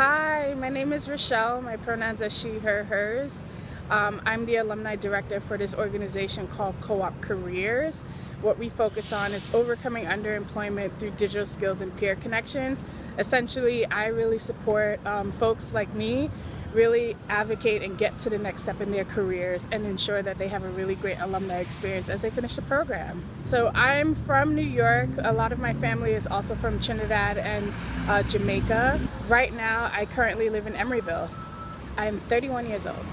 Hi, my name is Rochelle. My pronouns are she, her, hers. Um, I'm the alumni director for this organization called Co-op Careers. What we focus on is overcoming underemployment through digital skills and peer connections. Essentially, I really support um, folks like me really advocate and get to the next step in their careers and ensure that they have a really great alumni experience as they finish the program. So I'm from New York. A lot of my family is also from Trinidad and uh, Jamaica. Right now, I currently live in Emeryville. I'm 31 years old.